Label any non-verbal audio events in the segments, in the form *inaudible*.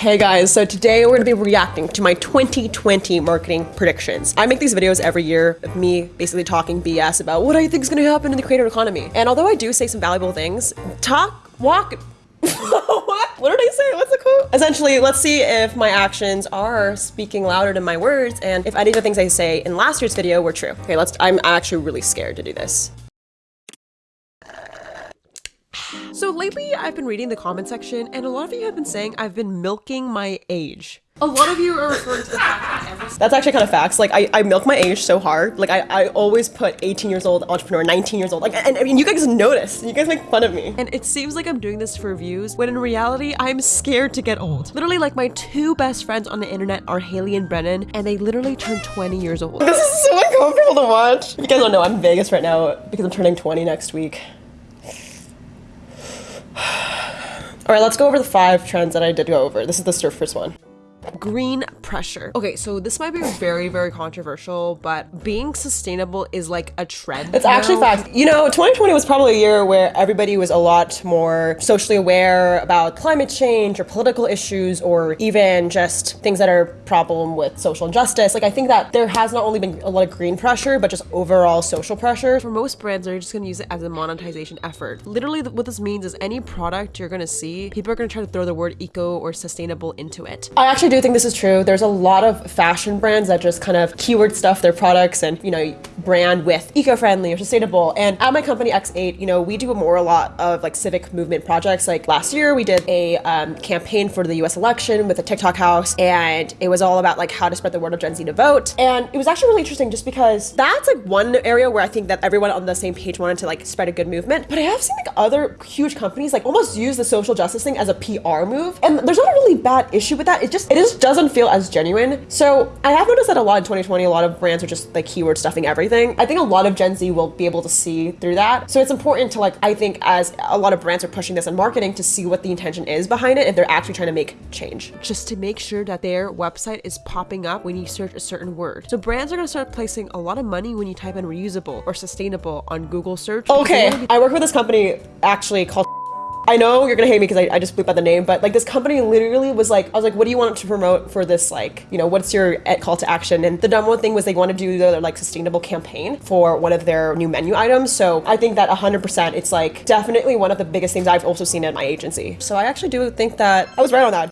Hey guys, so today we're gonna be reacting to my 2020 marketing predictions. I make these videos every year of me basically talking BS about what I think is gonna happen in the creator economy. And although I do say some valuable things, talk, walk, *laughs* what? What did I say? What's the quote? Essentially, let's see if my actions are speaking louder than my words and if any of the things I say in last year's video were true. Okay, let's, I'm actually really scared to do this. So lately, I've been reading the comment section, and a lot of you have been saying I've been milking my age. A lot of you are referring to the fact that every- *laughs* That's actually kind of facts. Like, I, I milk my age so hard. Like, I, I always put 18 years old entrepreneur, 19 years old. Like, and I mean, you guys notice. You guys make fun of me. And it seems like I'm doing this for views, when in reality, I'm scared to get old. Literally, like, my two best friends on the internet are Haley and Brennan, and they literally turned 20 years old. *laughs* This is so uncomfortable to watch. You guys don't know, I'm in Vegas right now because I'm turning 20 next week. All right, let's go over the five trends that I did go over. This is the first one. Green pressure. Okay, so this might be very, very controversial, but being sustainable is like a trend. It's actually fact. You know, 2020 was probably a year where everybody was a lot more socially aware about climate change or political issues or even just things that are problem with social injustice. Like I think that there has not only been a lot of green pressure, but just overall social pressure. For most brands, they're just gonna use it as a monetization effort. Literally what this means is any product you're gonna see, people are gonna try to throw the word eco or sustainable into it. I actually do think this is true. There's a lot of fashion brands that just kind of keyword stuff their products and, you know, brand with eco-friendly or sustainable. And at my company X8, you know, we do a more a lot of like civic movement projects. Like last year we did a um, campaign for the US election with the TikTok house and it was all about like how to spread the word of Gen Z to vote. And it was actually really interesting just because that's like one area where I think that everyone on the same page wanted to like spread a good movement. But I have seen like other huge companies like almost use the social justice thing as a PR move. And there's not a really bad issue with that. It just, it just doesn't feel as genuine. So I have noticed that a lot in 2020, a lot of brands are just like keyword stuffing everything. I think a lot of Gen Z will be able to see through that. So it's important to like, I think as a lot of brands are pushing this in marketing to see what the intention is behind it if they're actually trying to make change. Just to make sure that their website is popping up when you search a certain word. So brands are gonna start placing a lot of money when you type in reusable or sustainable on Google search. Okay, I work with this company actually called I know you're gonna hate me because I, I, just bleep out the name, but like this company literally was like, I was like, what do you want to promote for this? Like, you know, what's your call to action? And the number one thing was they want to do their like sustainable campaign for one of their new menu items. So I think that 100%, it's like definitely one of the biggest things I've also seen at my agency. So I actually do think that I was right on that.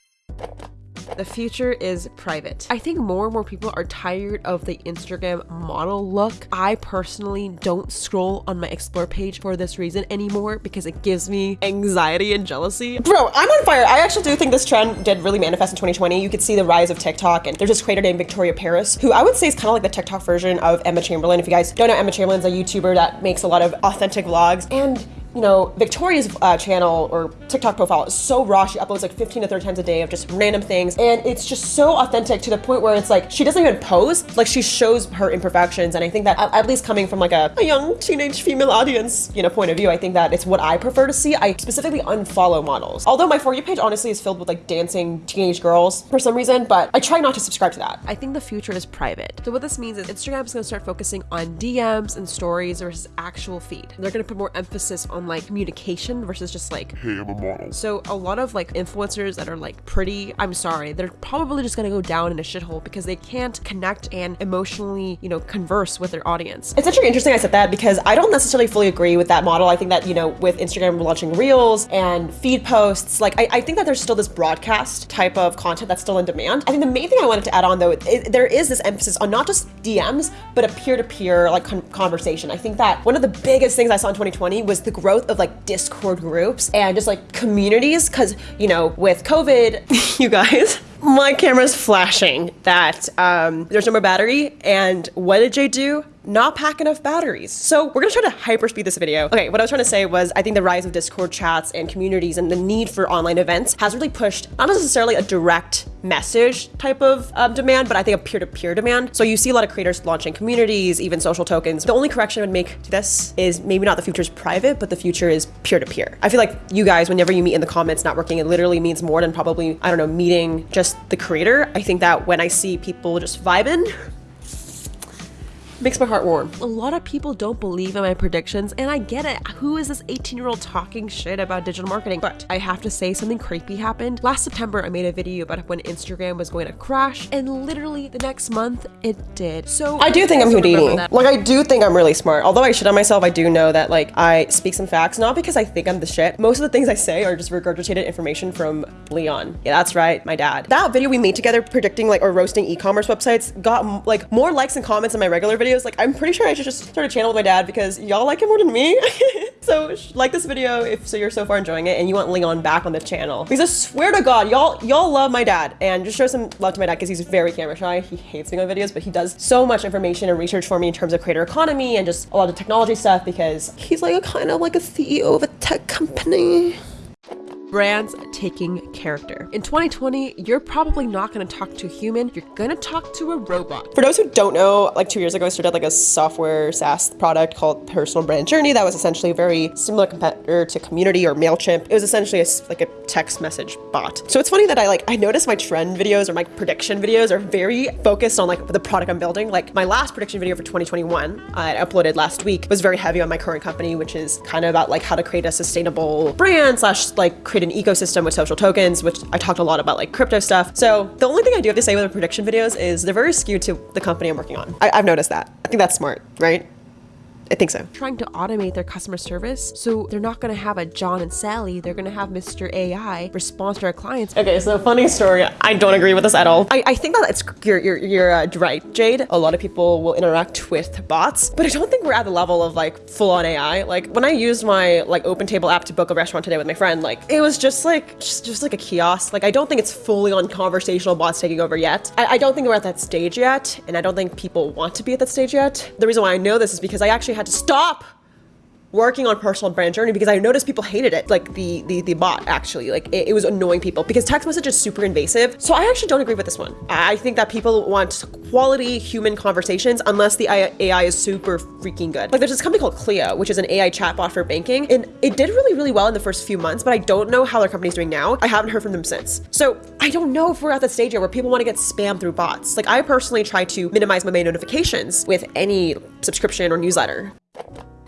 The future is private. I think more and more people are tired of the Instagram model look. I personally don't scroll on my explore page for this reason anymore because it gives me anxiety and jealousy. Bro, I'm on fire. I actually do think this trend did really manifest in 2020. You could see the rise of TikTok and there's this creator named Victoria Paris who I would say is kind of like the TikTok version of Emma Chamberlain. If you guys don't know, Emma Chamberlain's a YouTuber that makes a lot of authentic vlogs and you know, Victoria's uh, channel or TikTok profile is so raw. She uploads like 15 to 30 times a day of just random things. And it's just so authentic to the point where it's like, she doesn't even pose, like she shows her imperfections. And I think that at least coming from like a, a young teenage female audience, you know, point of view, I think that it's what I prefer to see. I specifically unfollow models. Although my For You page honestly is filled with like dancing teenage girls for some reason, but I try not to subscribe to that. I think the future is private. So what this means is Instagram is gonna start focusing on DMs and stories versus actual feed. They're gonna put more emphasis on like communication versus just like, hey, I'm a model. So a lot of like influencers that are like pretty, I'm sorry, they're probably just gonna go down in a shithole because they can't connect and emotionally, you know, converse with their audience. It's actually interesting I said that because I don't necessarily fully agree with that model. I think that, you know, with Instagram launching reels and feed posts, like I, I think that there's still this broadcast type of content that's still in demand. I think the main thing I wanted to add on though, it, there is this emphasis on not just DMs, but a peer-to-peer -peer, like con conversation. I think that one of the biggest things I saw in 2020 was the growth of like Discord groups and just like communities. Cause, you know, with COVID, *laughs* you guys, my camera's flashing that um, there's no more battery. And what did Jay do? Not pack enough batteries. So we're gonna try to hyperspeed this video. Okay, what I was trying to say was I think the rise of Discord chats and communities and the need for online events has really pushed not necessarily a direct message type of um, demand, but I think a peer-to-peer -peer demand. So you see a lot of creators launching communities, even social tokens. The only correction I would make to this is maybe not the future is private, but the future is peer-to-peer. -peer. I feel like you guys, whenever you meet in the comments networking, it literally means more than probably, I don't know, meeting just the creator. I think that when I see people just vibing, *laughs* makes my heart warm. A lot of people don't believe in my predictions, and I get it. Who is this 18 year old talking shit about digital marketing? But I have to say, something creepy happened. Last September, I made a video about when Instagram was going to crash, and literally the next month, it did. So I do think I'm Houdini. Like, I do think I'm really smart. Although I shit on myself, I do know that, like, I speak some facts, not because I think I'm the shit. Most of the things I say are just regurgitated information from Leon. Yeah, that's right, my dad. That video we made together predicting, like, or roasting e-commerce websites got, like, more likes and comments than my regular videos. Like, I'm pretty sure I should just start a channel with my dad because y'all like him more than me. *laughs* so, like this video if so you're so far enjoying it and you want Leon back on the channel. Because I swear to God, y'all y'all love my dad and just show some love to my dad because he's very camera shy. He hates being on videos, but he does so much information and research for me in terms of creator economy and just a lot of technology stuff because he's like a kind of like a CEO of a tech company brands taking character. In 2020, you're probably not going to talk to a human, you're going to talk to a robot. For those who don't know, like two years ago, I started like a software SaaS product called Personal Brand Journey that was essentially a very similar competitor to Community or MailChimp. It was essentially a, like a text message bot. So it's funny that I like, I noticed my trend videos or my prediction videos are very focused on like the product I'm building. Like my last prediction video for 2021 uh, I uploaded last week was very heavy on my current company, which is kind of about like how to create a sustainable brand slash like create create an ecosystem with social tokens, which I talked a lot about like crypto stuff. So the only thing I do have to say with the prediction videos is they're very skewed to the company I'm working on. I, I've noticed that. I think that's smart, right? I think so. Trying to automate their customer service. So they're not going to have a John and Sally. They're going to have Mr. AI respond to our clients. Okay, so funny story. I don't agree with this at all. I, I think that it's, you're, you're, you're uh, right, Jade. A lot of people will interact with bots, but I don't think we're at the level of like full on AI. Like when I used my like OpenTable app to book a restaurant today with my friend, like it was just like, just, just like a kiosk. Like I don't think it's fully on conversational bots taking over yet. I, I don't think we're at that stage yet. And I don't think people want to be at that stage yet. The reason why I know this is because I actually had to stop working on personal brand journey because I noticed people hated it, like the the, the bot actually, like it, it, was annoying people because text message is super invasive. So I actually don't agree with this one. I think that people want quality human conversations unless the AI is super freaking good. Like there's this company called Cleo, which is an AI chatbot for banking, and it did really really well in the first few months, but I don't know how their company's doing now. I haven't heard from them since. So I don't know if we're at the stage yet where people want to get spammed through bots. Like I personally try to minimize my main notifications with any subscription or newsletter.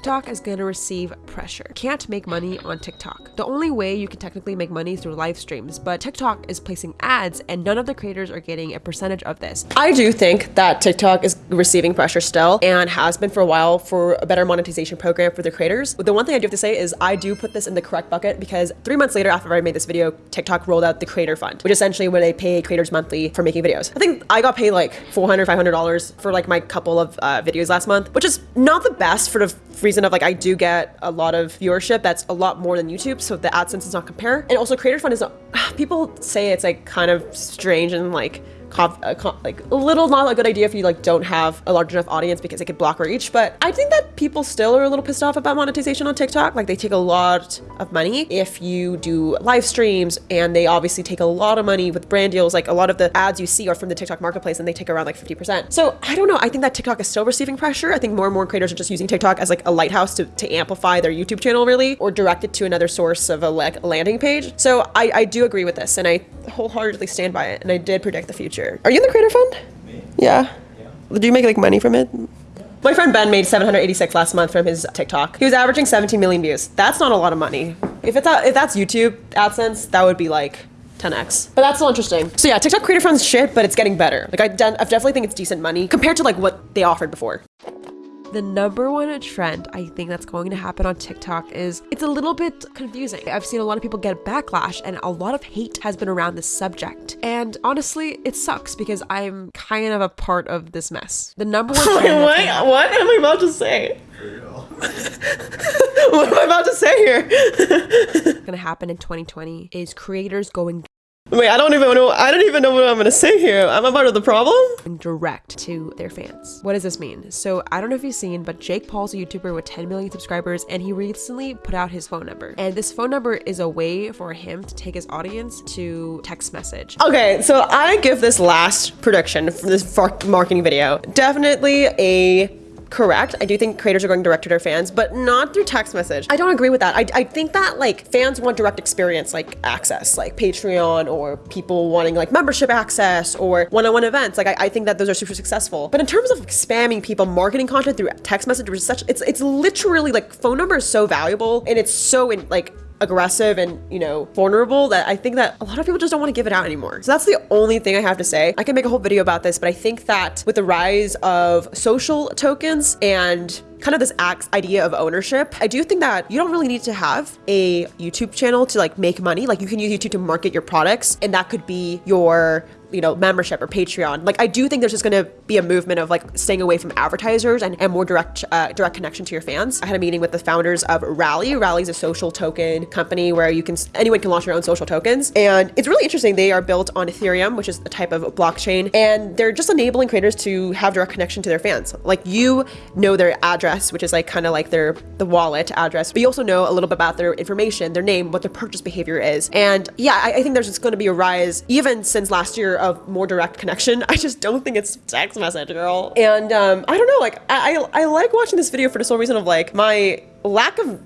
TikTok is gonna receive pressure. Can't make money on TikTok. The only way you can technically make money is through live streams, but TikTok is placing ads and none of the creators are getting a percentage of this. I do think that TikTok is receiving pressure still and has been for a while for a better monetization program for the creators. But the one thing I do have to say is I do put this in the correct bucket because three months later after I made this video, TikTok rolled out the creator fund, which essentially where they pay creators monthly for making videos. I think I got paid like $400, $500 for like my couple of uh, videos last month, which is not the best for the reason of like I do get a lot of viewership that's a lot more than YouTube, so the AdSense does not compare. And also Creator Fund is not, *sighs* people say it's like kind of strange and like Uh, like a little not a good idea if you like don't have a large enough audience because it could block reach. But I think that people still are a little pissed off about monetization on TikTok. Like they take a lot of money if you do live streams and they obviously take a lot of money with brand deals. Like a lot of the ads you see are from the TikTok marketplace and they take around like 50%. So I don't know. I think that TikTok is still receiving pressure. I think more and more creators are just using TikTok as like a lighthouse to, to amplify their YouTube channel really or direct it to another source of a like landing page. So I, I do agree with this and I wholeheartedly stand by it. And I did predict the future future. Are you in the creator fund? Me? Yeah. yeah. Did you make like money from it? My friend Ben made 786 last month from his TikTok. He was averaging 17 million views. That's not a lot of money. If it's a, if that's YouTube AdSense, that would be like 10x. But that's still interesting. So yeah, TikTok creator fund's shit, but it's getting better. Like I, I definitely think it's decent money compared to like what they offered before. The number one trend I think that's going to happen on TikTok is it's a little bit confusing. I've seen a lot of people get backlash and a lot of hate has been around this subject. And honestly, it sucks because I'm kind of a part of this mess. The number one *laughs* trend. what? What am I about to say? *laughs* what am I about to say here? *laughs* gonna happen in 2020 is creators going Wait, I don't even know. I don't even know what I'm gonna say here. I'm a part of the problem. Direct to their fans. What does this mean? So I don't know if you've seen, but Jake Paul's a YouTuber with 10 million subscribers, and he recently put out his phone number. And this phone number is a way for him to take his audience to text message. Okay, so I give this last prediction for this marketing video definitely a correct. I do think creators are going direct to their fans, but not through text message. I don't agree with that. I, I think that like fans want direct experience, like access, like Patreon or people wanting like membership access or one-on-one events. Like I, I think that those are super successful. But in terms of spamming people, marketing content through text message, which is such it's it's literally like phone number is so valuable and it's so in like aggressive and you know vulnerable that I think that a lot of people just don't want to give it out anymore. So that's the only thing I have to say. I can make a whole video about this, but I think that with the rise of social tokens and kind of this idea of ownership. I do think that you don't really need to have a YouTube channel to like make money. Like you can use YouTube to market your products and that could be your you know, membership or Patreon. Like I do think there's just going to be a movement of like staying away from advertisers and, and more direct uh, direct connection to your fans. I had a meeting with the founders of Rally. Rally is a social token company where you can anyone can launch their own social tokens, and it's really interesting. They are built on Ethereum, which is a type of blockchain, and they're just enabling creators to have direct connection to their fans. Like you know their address, which is like kind of like their the wallet address, but you also know a little bit about their information, their name, what their purchase behavior is, and yeah, I, I think there's just going to be a rise even since last year of more direct connection. *laughs* I just don't think it's text message, girl. And um, I don't know, like I, I I like watching this video for the sole reason of like my lack of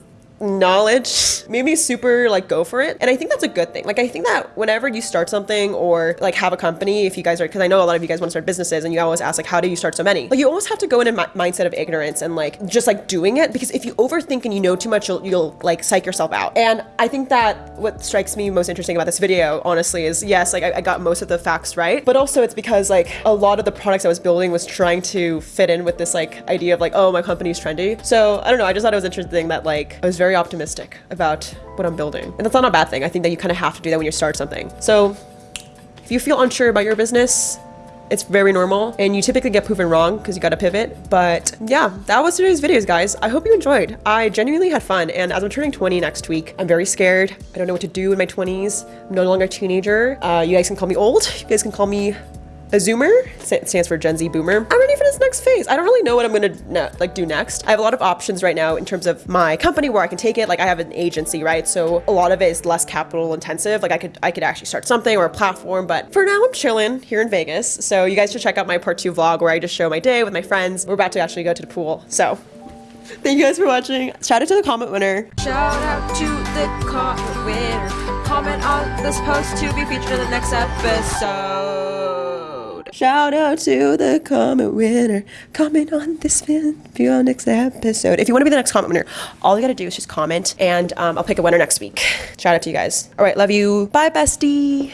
knowledge made me super like go for it. And i think that's a good thing. Like i think that whenever you start something or like have a company if you guys are because i know a lot of you guys want to start businesses and you always ask like how do you start so many? Like you almost have to go in a mindset of ignorance and like just like doing it because if you overthink and you know too much you'll, you'll like psych yourself out. And i think that what strikes me most interesting about this video honestly is yes like I, I got most of the facts right but also it's because like a lot of the products i was building was trying to fit in with this like idea of like oh my company's trendy. So i don't know i just thought it was interesting that like i was very optimistic about what I'm building. And that's not a bad thing. I think that you kind of have to do that when you start something. So if you feel unsure about your business, it's very normal and you typically get proven wrong because you got to pivot. But yeah, that was today's videos, guys. I hope you enjoyed. I genuinely had fun. And as I'm turning 20 next week, I'm very scared. I don't know what to do in my 20s. I'm no longer a teenager. Uh, you guys can call me old. You guys can call me a Zoomer stands for Gen Z Boomer. I'm ready for this next phase. I don't really know what I'm gonna like do next. I have a lot of options right now in terms of my company where I can take it. Like I have an agency, right? So a lot of it is less capital intensive. Like I could I could actually start something or a platform, but for now I'm chilling here in Vegas. So you guys should check out my part two vlog where I just show my day with my friends. We're about to actually go to the pool. So *laughs* Thank you guys for watching. Shout out to the comment winner. Shout out to the comment winner. Comment on this post to be featured in the next episode. Shout out to the comment winner. Comment on this video next episode. If you want to be the next comment winner, all you gotta do is just comment and um, I'll pick a winner next week. Shout out to you guys. All right, love you. Bye, bestie.